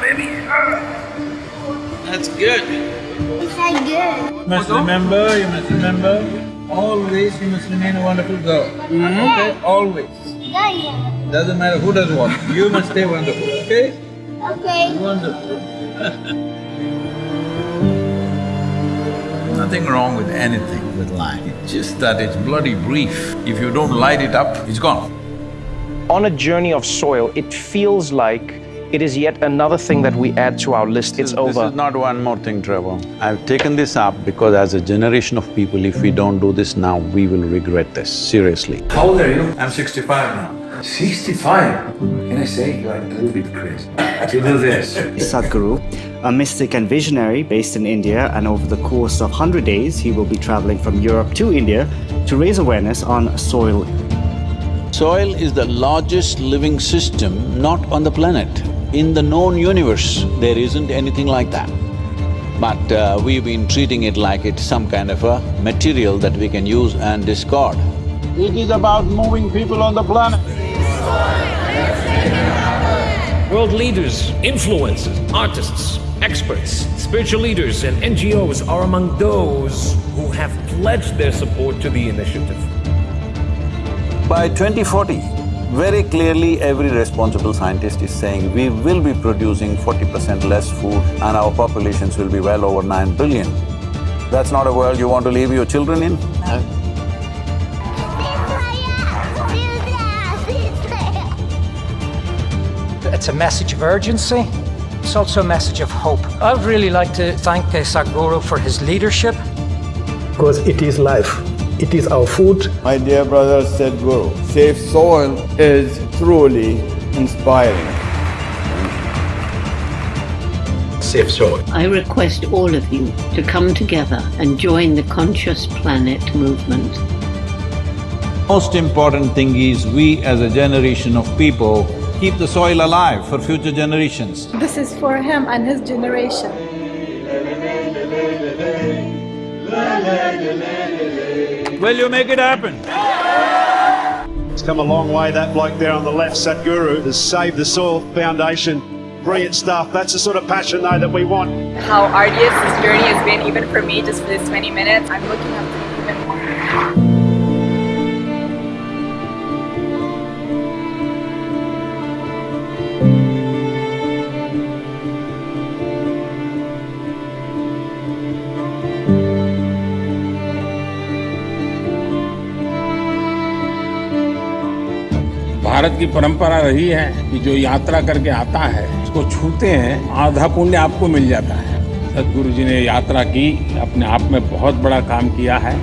Baby. That's good. It's not good. You must remember, you must remember, always you must remain a wonderful girl. Mm-hmm. Okay? Always. Yeah, yeah. Doesn't matter who does what, you must stay wonderful, okay? Okay. Wonderful. Nothing wrong with anything with life, it's just that it's bloody brief. If you don't light it up, it's gone. On a journey of soil, it feels like it is yet another thing that we add to our list. It's This over. This is not one more thing, Trevor. I've taken this up because as a generation of people, if we don't do this now, we will regret this, seriously. How old are you? I'm sixty-five now. Sixty-five. Can I say you're a little bit crazy? To do this. Sadhguru, a mystic and visionary based in India, and over the course of 100 days, he will be traveling from Europe to India to raise awareness on soil. Soil is the largest living system not on the planet. In the known universe, there isn't anything like that. But uh, we've been treating it like it's some kind of a material that we can use and discard. It is about moving people on the planet. World leaders, influencers, artists, experts, spiritual leaders, and NGOs are among those who have pledged their support to the initiative. By 2040, very clearly every responsible scientist is saying we will be producing forty percent less food and our populations will be well over nine billion. That's not a world you want to leave your children in? It's a message of urgency. It's also a message of hope. I'd really like to thank Sadhguru for his leadership. because it is life, it is our food. My dear brother Sadhguru, Safe Soil is truly inspiring. Safe soil. I request all of you to come together and join the Conscious Planet movement. Most important thing is we as a generation of people keep the soil alive for future generations. This is for him and his generation. Will you make it happen? It's come a long way, that bloke there on the left, Sadhguru, has saved the Soil Foundation. Brilliant stuff. That's the sort of passion, though, that we want. how arduous this journey has been, even for me, just for this 20 minutes. I'm looking Bharat की परंपरा रही है कि जो यात्रा करके आता है उसको छूते हैं आधा पुण्य आपको मिल जाता है सदगुरु जी ने यात्रा की अपने आप में बहुत बड़ा काम किया है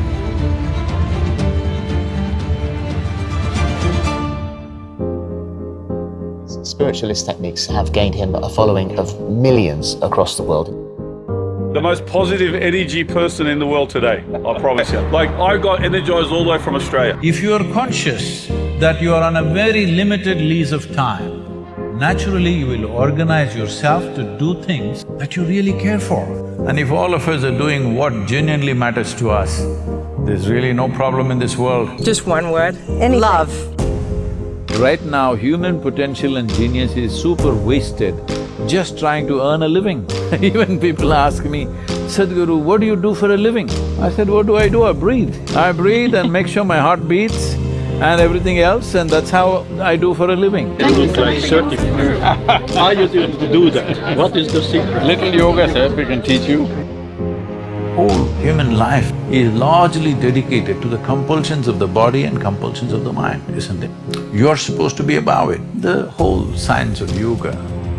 Spiritualist techniques have gained him a following of millions across the world. The most positive energy person in the world today, I promise you. Like, I got energized all the way from Australia. If you are conscious that you are on a very limited lease of time, naturally you will organize yourself to do things that you really care for. And if all of us are doing what genuinely matters to us, there's really no problem in this world. Just one word. Anything. Love. Right now, human potential and genius is super wasted just trying to earn a living. Even people ask me, Sadhguru, what do you do for a living? I said, what do I do? I breathe. I breathe and make sure my heart beats and everything else and that's how I do for a living. It looks like certificate. How you do do that? What is the secret? Little yoga, sir, we can teach you. Whole human life is largely dedicated to the compulsions of the body and compulsions of the mind, isn't it? You're supposed to be above it. The whole science of yoga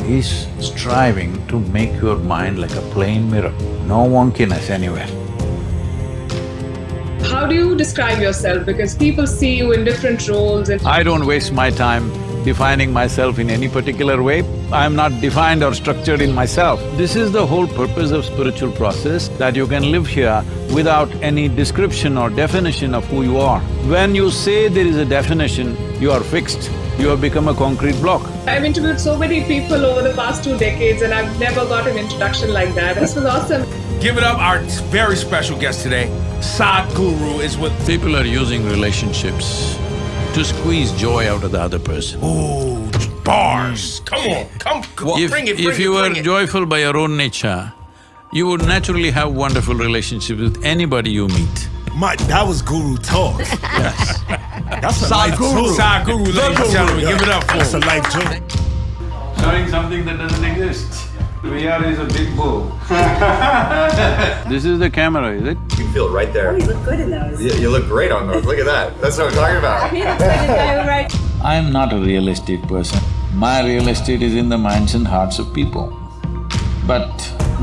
is striving to make your mind like a plain mirror, no wonkiness anywhere. How do you describe yourself? Because people see you in different roles and I don't waste my time defining myself in any particular way. I'm not defined or structured in myself. This is the whole purpose of spiritual process, that you can live here without any description or definition of who you are. When you say there is a definition, you are fixed, you have become a concrete block. I've interviewed so many people over the past two decades and I've never got an introduction like that. This was awesome. Give it up, our very special guest today, Sadhguru is with… People are using relationships to squeeze joy out of the other person. Oh, Bars! Come on, come, come on, If, bring it, bring if it, you were it. joyful by your own nature, you would naturally have wonderful relationships with anybody you meet. My, that was guru talk. Yes. That's a life Sadhguru, guru. Sadhguru, The ladies and guru, gentlemen, yeah. give it up for That's a him. life joke. Showing something that doesn't exist. VR is a big bull. This is the camera, is it? You feel it right there. Oh, you look good in those. You, you look great on those. Look at that. That's what I'm talking about. He looks like a guy who writes. I am not a real estate person. My real estate is in the minds and hearts of people. But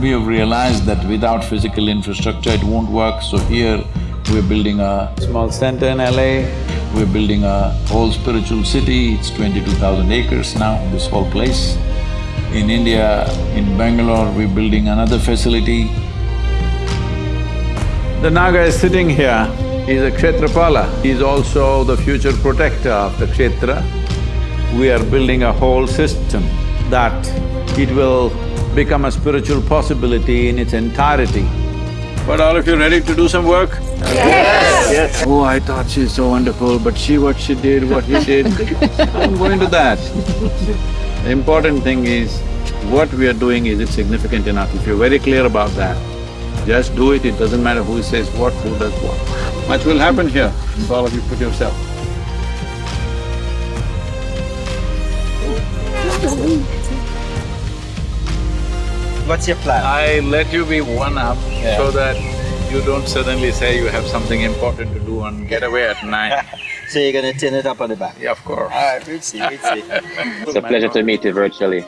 we have realized that without physical infrastructure, it won't work, so here we're building a small center in LA, we're building a whole spiritual city, it's twenty-two thousand acres now, this whole place. In India, in Bangalore, we're building another facility. The Naga is sitting here, he's a Kshetrapala, he's also the future protector of the Kshetra. We are building a whole system that it will become a spiritual possibility in its entirety. But all of you ready to do some work? Yes. Yes. Oh, I thought she's so wonderful, but she what she did, what he did, I'm going to that. The important thing is, what we are doing, is it significant enough? If you're very clear about that, just do it, it doesn't matter who says what, who does what. Much will happen here, if all of you put yourself. What's your plan? I let you be one up so that you don't suddenly say you have something important to do and get away at night. So you're gonna tin it up on the back? Yeah, of course. Alright, we'll see, we'll see. It's a pleasure to meet you virtually.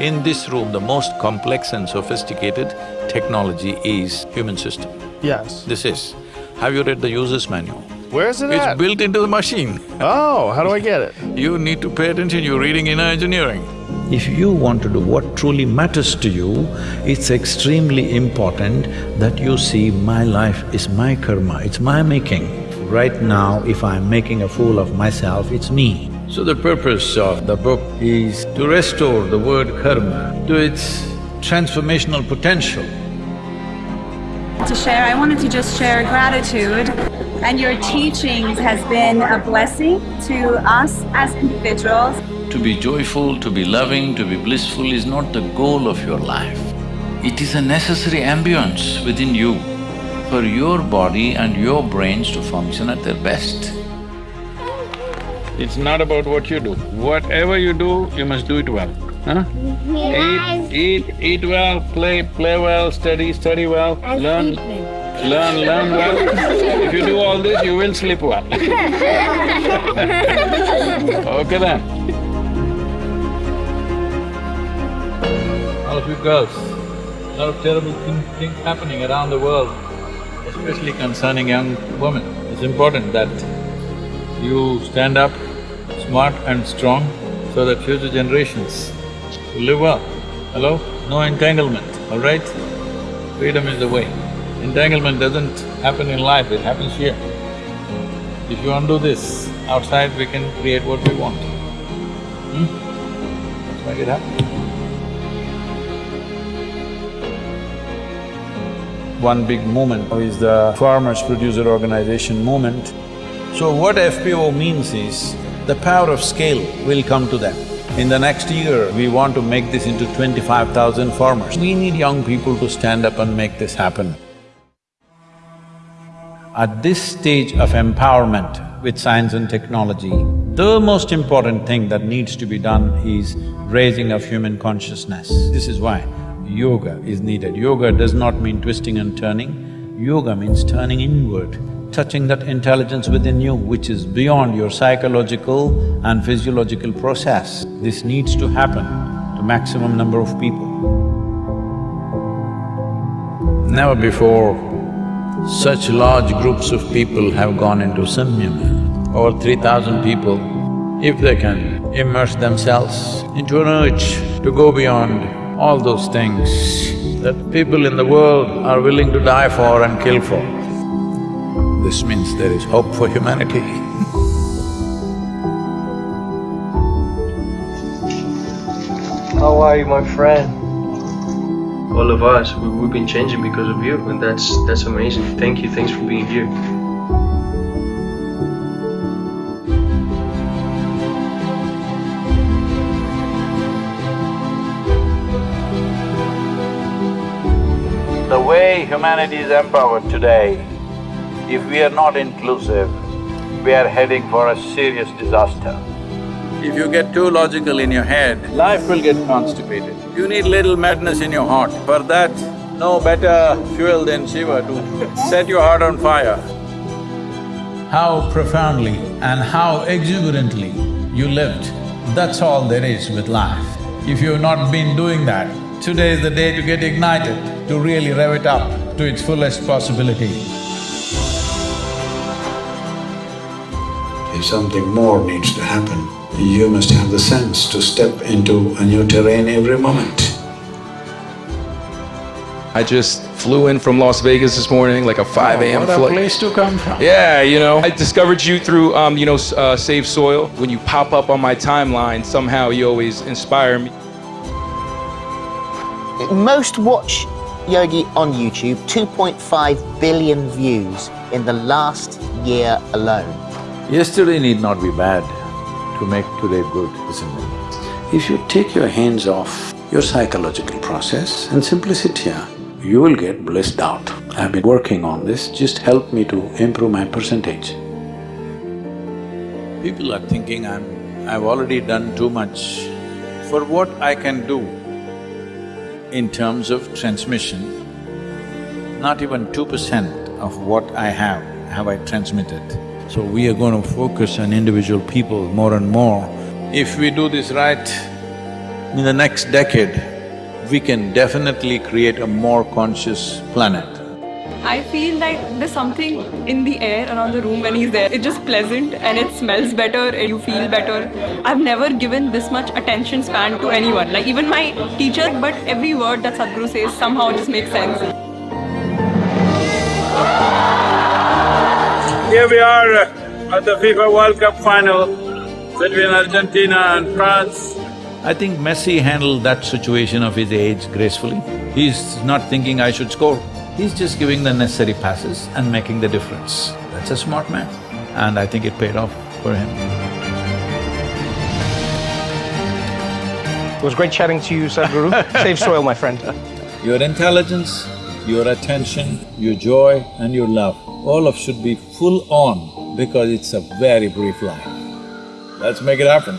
In this room, the most complex and sophisticated technology is human system. Yes. This is. Have you read the user's manual? Where is it It's at? built into the machine. Oh, how do I get it? You need to pay attention, you're reading inner engineering. If you want to do what truly matters to you, it's extremely important that you see my life is my karma, it's my making. Right now, if I'm making a fool of myself, it's me. So the purpose of the book is to restore the word karma to its transformational potential. to share. I wanted to just share gratitude and your teachings has been a blessing to us as individuals. To be joyful, to be loving, to be blissful is not the goal of your life. It is a necessary ambience within you for your body and your brains to function at their best. It's not about what you do. Whatever you do, you must do it well, huh? Eat, eat, eat well, play, play well, study, study well, learn, learn, learn well. If you do all this, you will sleep well. Okay then. Of you girls, a lot of terrible thing- things happening around the world, especially concerning young women. It's important that you stand up smart and strong so that future generations will live well. Hello? No entanglement, all right? Freedom is the way. Entanglement doesn't happen in life, it happens here. If you undo this, outside we can create what we want. Hmm? Let's make it happen. One big movement is the Farmers Producer Organization movement. So what FPO means is, the power of scale will come to them. In the next year, we want to make this into twenty-five thousand farmers. We need young people to stand up and make this happen. At this stage of empowerment with science and technology, the most important thing that needs to be done is raising of human consciousness. This is why yoga is needed. Yoga does not mean twisting and turning, yoga means turning inward, touching that intelligence within you which is beyond your psychological and physiological process. This needs to happen to maximum number of people. Never before such large groups of people have gone into samyama, over three thousand people. If they can immerse themselves into an urge to go beyond all those things that people in the world are willing to die for and kill for, this means there is hope for humanity. How are you, my friend? all of us, we, we've been changing because of you, and that's that's amazing. Thank you. Thanks for being here. The way humanity is empowered today, if we are not inclusive, we are heading for a serious disaster. If you get too logical in your head, life will get constipated. You need little madness in your heart. For that, no better fuel than Shiva to set your heart on fire. How profoundly and how exuberantly you lived, that's all there is with life. If you've not been doing that, today is the day to get ignited, to really rev it up to its fullest possibility. If something more needs to happen, you must have the sense to step into a new terrain every moment. I just flew in from Las Vegas this morning, like a 5 a.m. Oh, What a flight. place to come from. Yeah, you know, I discovered you through, um, you know, uh, Save Soil. When you pop up on my timeline, somehow you always inspire me. Most watch Yogi on YouTube, 2.5 billion views in the last year alone. Yesterday need not be bad to make today good, isn't it? If you take your hands off your psychological process and simply sit here, you will get blissed out. I've been working on this, just help me to improve my percentage. People are thinking I'm… I've already done too much. For what I can do in terms of transmission, not even two percent of what I have, have I transmitted. So we are going to focus on individual people more and more. If we do this right, in the next decade, we can definitely create a more conscious planet. I feel like there's something in the air around the room when he's there. It's just pleasant and it smells better and you feel better. I've never given this much attention span to anyone, like even my teacher, but every word that Sadhguru says somehow just makes sense. Here we are at the FIFA World Cup final between Argentina and France. I think Messi handled that situation of his age gracefully. He's not thinking I should score. He's just giving the necessary passes and making the difference. That's a smart man and I think it paid off for him. It was great chatting to you, Sadhguru. Save soil, my friend. Your intelligence, your attention, your joy and your love, all of should be full on because it's a very brief life. Let's make it happen.